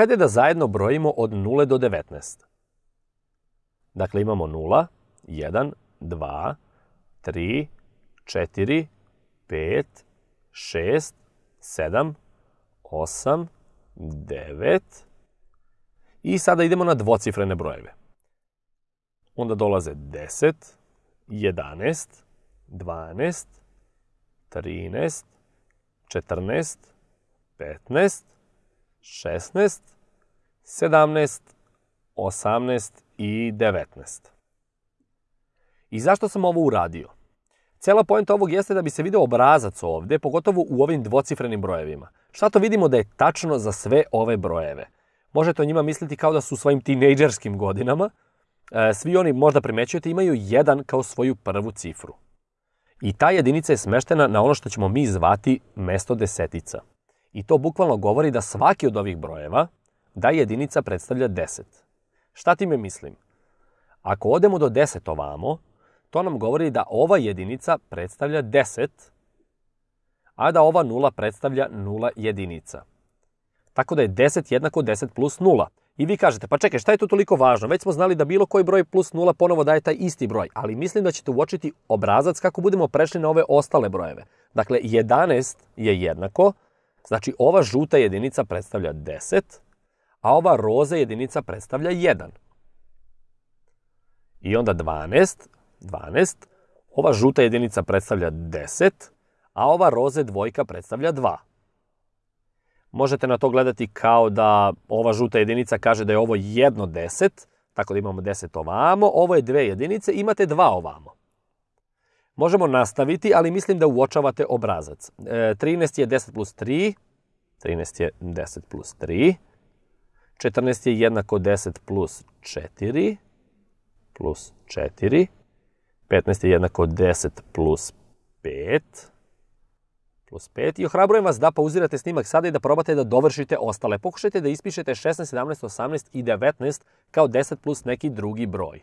Hajde da zajedno brojimo od 0 do 19. Dakle, imamo 0, 1, 2, 3, 4, 5, 6, 7, 8, 9 i sada idemo na dvocifrene brojeve. Onda dolaze 10, 11, 12, 13, 14, 15, 16, 17, 18 i 19. I zašto sam ovo uradio? Cela pojenta ovog jeste da bi se video obrazac ovde, pogotovo u ovim dvocifrenim brojevima. Šta to vidimo da je tačno za sve ove brojeve? Možete o njima misliti kao da su u svojim tinejdžerskim godinama. E, svi oni, možda primećujete, imaju jedan kao svoju prvu cifru. I ta jedinica je smeštena na ono što ćemo mi zvati mesto desetica. I to bukvalno govori da svaki od ovih brojeva, da jedinica predstavlja 10. Šta time mislim? Ako odemo do 10 ovamo, to nam govori da ova jedinica predstavlja 10, a da ova nula predstavlja nula jedinica. Tako da je 10 jednako 10 plus 0. I vi kažete, pa čekaj, šta je to toliko važno? Već smo znali da bilo koji broj plus 0 ponovo daje taj isti broj, ali mislim da ćete uočiti obrazac kako budemo prešli na ove ostale brojeve. Dakle, 11 je jednako, znači ova žuta jedinica predstavlja 10, a ova roza jedinica predstavlja 1. I onda 12, 12, ova žuta jedinica predstavlja 10, a ova roze dvojka predstavlja 2. Možete na to gledati kao da ova žuta jedinica kaže da je ovo jedno 10, tako da imamo 10 ovamo, ovo je dve jedinice, imate 2 ovamo. Možemo nastaviti, ali mislim da uočavate obrazac. E, 13 je 10 plus 3, 13 je 10 plus 3, 14 je jednako 10 plus 4, plus 4, 15 je jednako 10 plus 5, plus 5 i ohrabrujem vas da pauzirate snimak sada i da probate da dovršite ostale. Pokušajte da ispišete 16, 17, 18 i 19 kao 10 plus neki drugi broj.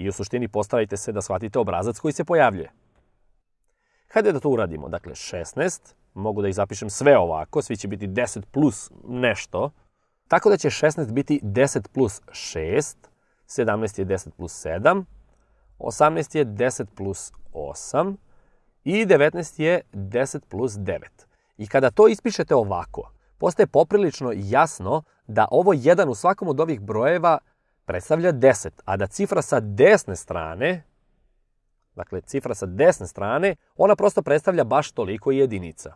I u suštini postavite se da shvatite obrazac koji se pojavljuje. Hajde da to uradimo. Dakle, 16, mogu da ih zapišem sve ovako, svi će biti 10 plus nešto, tako da će 16 biti 10 plus 6, 17 je 10 plus 7, 18 je 10 plus 8 i 19 je 10 plus 9. I kada to ispišete ovako, postaje poprilično jasno da ovo jedan u svakom od ovih brojeva predstavlja 10, a da cifra sa desne strane, dakle cifra sa desne strane, ona prosto predstavlja baš toliko jedinica.